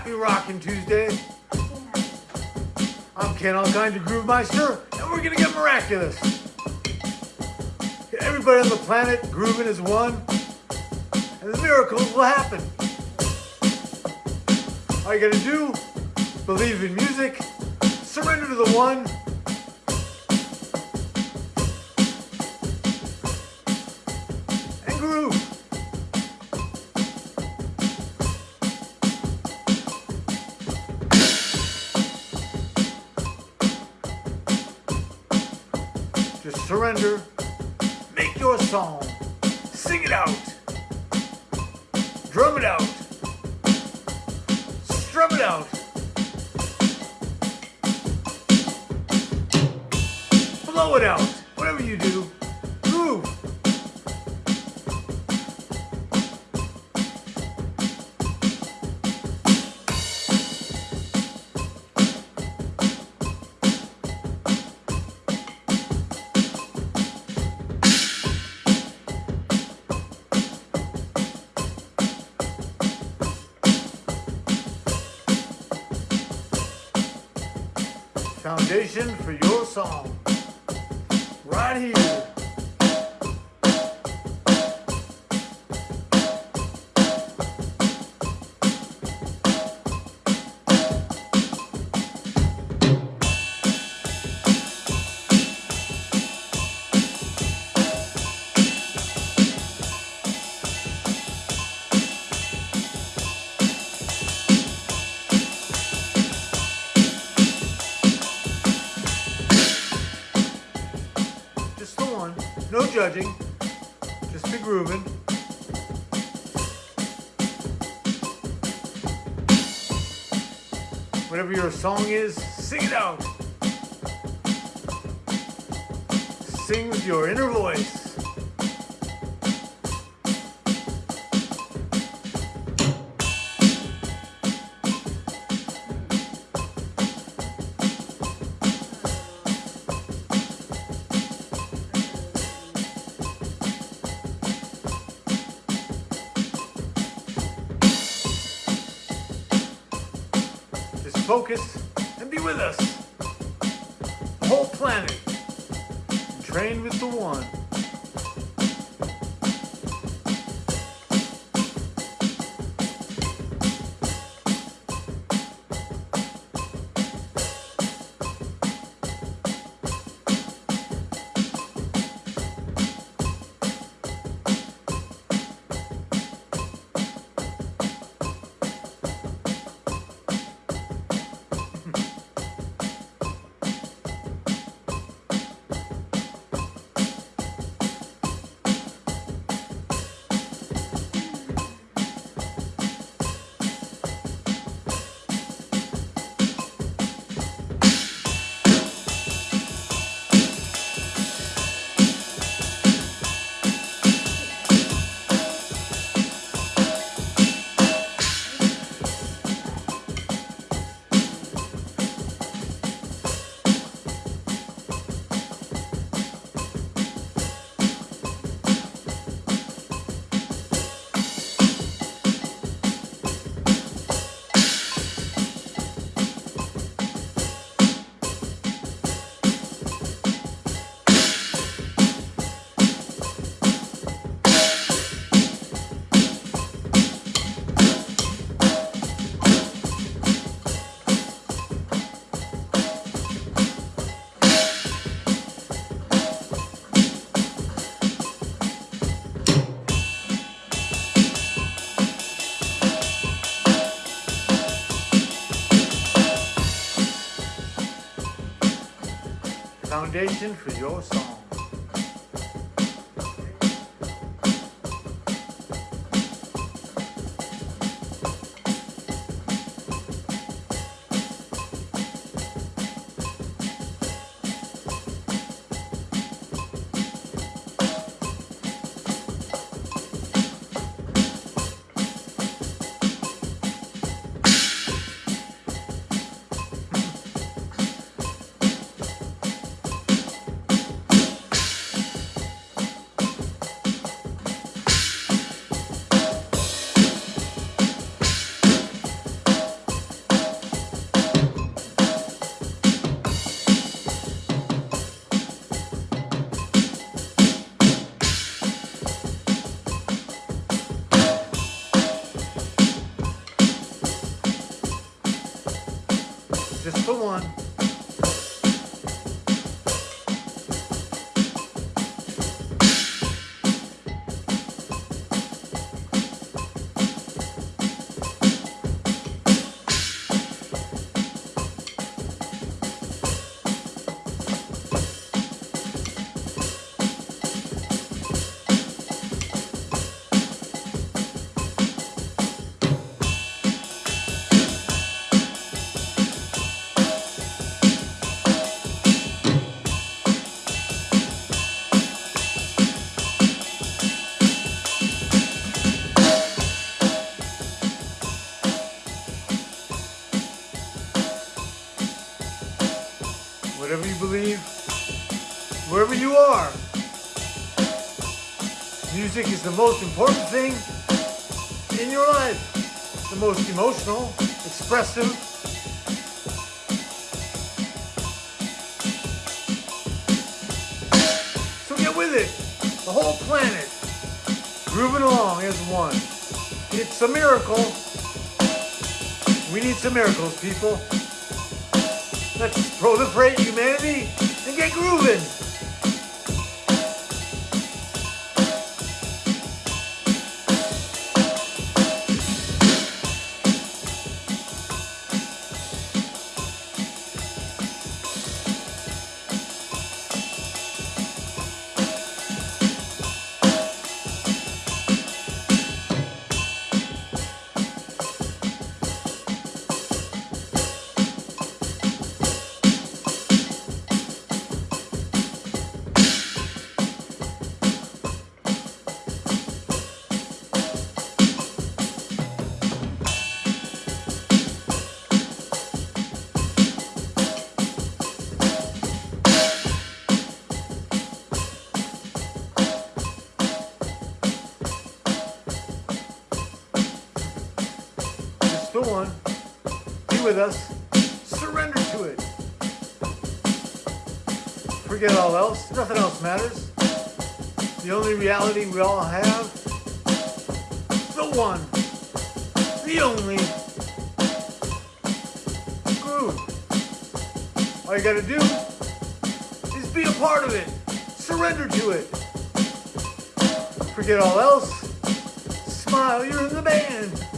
Happy Rockin' Tuesday. I'm Ken Allkind, your Groove Meister, and we're gonna get miraculous. Everybody on the planet grooving as one, and the miracles will happen. All you gotta do, believe in music, surrender to the one, surrender, make your song, sing it out, drum it out, strum it out, blow it out, whatever you do, Foundation for your song. Right here. Just be grooving. Whatever your song is, sing it out. Sing with your inner voice. Focus and be with us. The whole planet. Train with the one. Foundation for your song. Just the one. You believe, wherever you are. Music is the most important thing in your life. The most emotional, expressive. So get with it. The whole planet. Grooving along as one. It's a miracle. We need some miracles, people. Let's proliferate humanity and get grooving. With us. Surrender to it. Forget all else. Nothing else matters. The only reality we all have. The one. The only. Groove. All you gotta do is be a part of it. Surrender to it. Forget all else. Smile, you're in the band.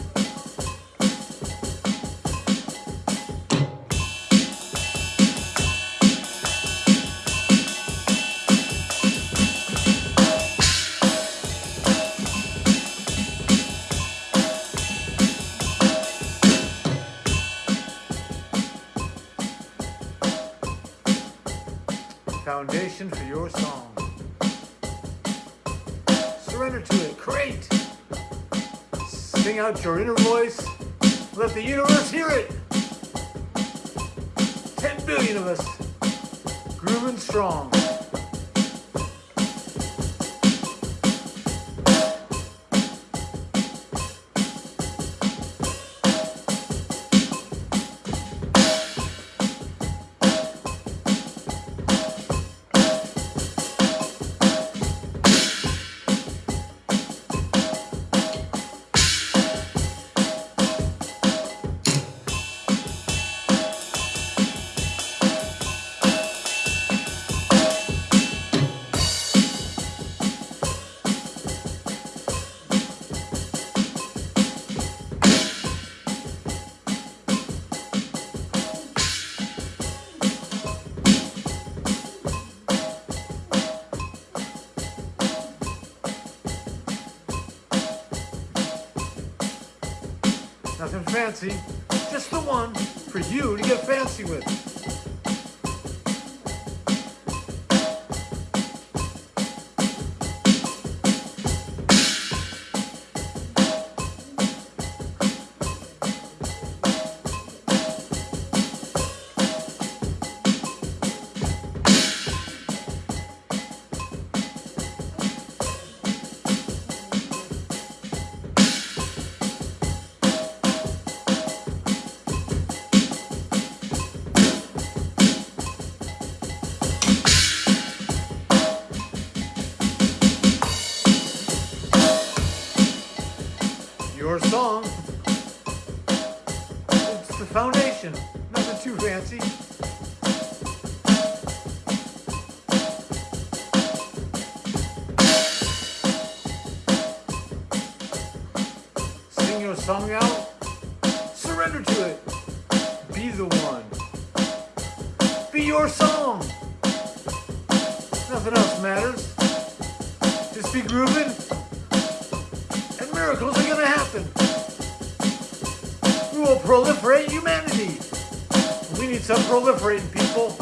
Foundation for your song. Surrender to it. Create. Sing out your inner voice. Let the universe hear it. 10 billion of us. Grooving strong. Nothing fancy, just the one for you to get fancy with. your song. It's the foundation, nothing too fancy. Sing your song out, surrender to it. Be the one. Be your song. Nothing else matters. Just be grooving miracles are gonna happen. We will proliferate humanity. We need some proliferating people.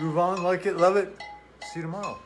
Move on, like it, love it. See you tomorrow.